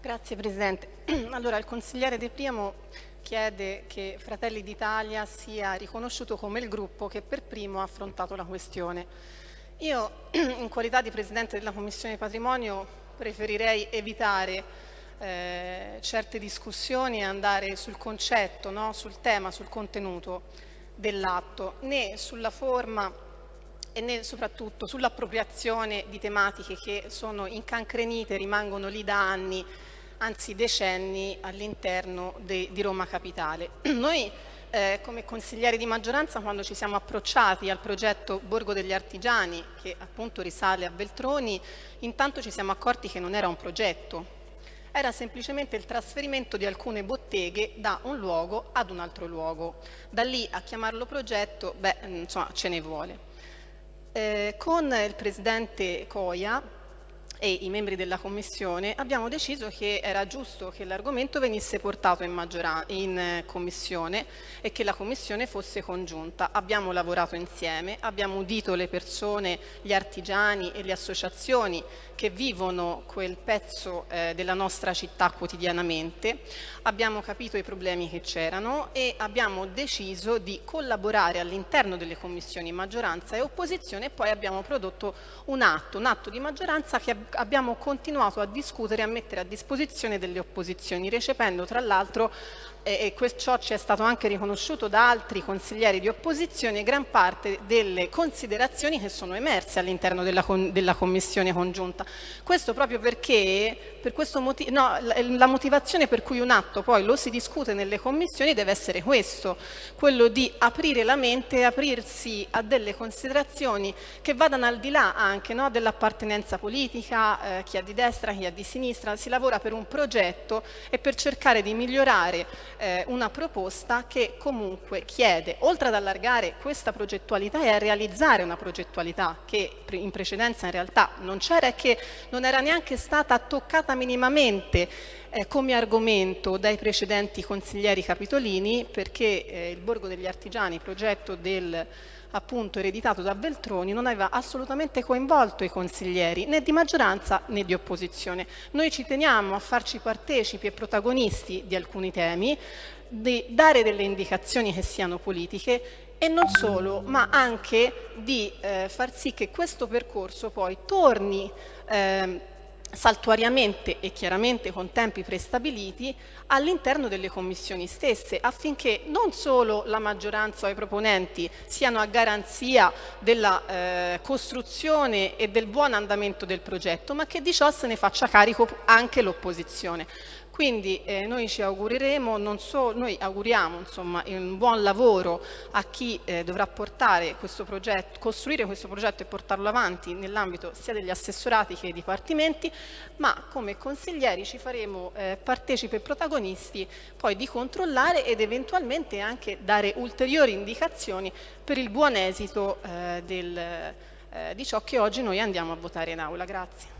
Grazie Presidente. Allora, il consigliere De Priamo chiede che Fratelli d'Italia sia riconosciuto come il gruppo che per primo ha affrontato la questione. Io, in qualità di Presidente della Commissione Patrimonio, preferirei evitare eh, certe discussioni e andare sul concetto, no? sul tema, sul contenuto dell'atto, né sulla forma e soprattutto sull'appropriazione di tematiche che sono incancrenite, rimangono lì da anni anzi decenni all'interno di Roma Capitale. Noi eh, come consiglieri di maggioranza quando ci siamo approcciati al progetto Borgo degli Artigiani che appunto risale a Veltroni intanto ci siamo accorti che non era un progetto era semplicemente il trasferimento di alcune botteghe da un luogo ad un altro luogo. Da lì a chiamarlo progetto, beh, insomma, ce ne vuole. Eh, con il Presidente Coia e i membri della Commissione abbiamo deciso che era giusto che l'argomento venisse portato in, in, eh, Commissione e che la Commissione fosse congiunta. Abbiamo lavorato insieme, abbiamo udito le persone, gli artigiani e le associazioni che vivono quel pezzo eh, della nostra città quotidianamente, abbiamo capito i problemi che c'erano e abbiamo deciso di collaborare all'interno delle commissioni maggioranza e opposizione e poi abbiamo prodotto un atto, un atto di maggioranza che abbiamo continuato a discutere e a mettere a disposizione delle opposizioni, recependo tra l'altro e ciò ci è stato anche riconosciuto da altri consiglieri di opposizione, gran parte delle considerazioni che sono emerse all'interno della, della, Commissione congiunta. Questo proprio perché per questo motivo, no, la motivazione per cui un atto poi lo si discute nelle commissioni deve essere questo, quello di aprire la mente e aprirsi a delle considerazioni che vadano al di là anche no, dell'appartenenza politica, eh, chi è di destra, chi è di sinistra, si lavora per un progetto e per cercare di migliorare eh, una proposta che comunque chiede, oltre ad allargare questa progettualità e a realizzare una progettualità che in precedenza in realtà non c'era e che non era neanche stata toccata minimamente eh, come argomento dai precedenti consiglieri capitolini perché eh, il Borgo degli Artigiani, progetto del appunto ereditato da Veltroni non aveva assolutamente coinvolto i consiglieri né di maggioranza né di opposizione. Noi ci teniamo a farci partecipi e protagonisti di alcuni temi, di dare delle indicazioni che siano politiche e non solo, ma anche di eh, far sì che questo percorso poi torni eh, saltuariamente e chiaramente con tempi prestabiliti all'interno delle commissioni stesse affinché non solo la maggioranza o i proponenti siano a garanzia della eh, costruzione e del buon andamento del progetto ma che di ciò se ne faccia carico anche l'opposizione. Quindi eh, noi ci augureremo, non so, noi auguriamo insomma, un buon lavoro a chi eh, dovrà portare questo progetto, costruire questo progetto e portarlo avanti nell'ambito sia degli assessorati che dei dipartimenti, ma come consiglieri ci faremo eh, partecipi e protagonisti poi di controllare ed eventualmente anche dare ulteriori indicazioni per il buon esito eh, del, eh, di ciò che oggi noi andiamo a votare in aula. Grazie.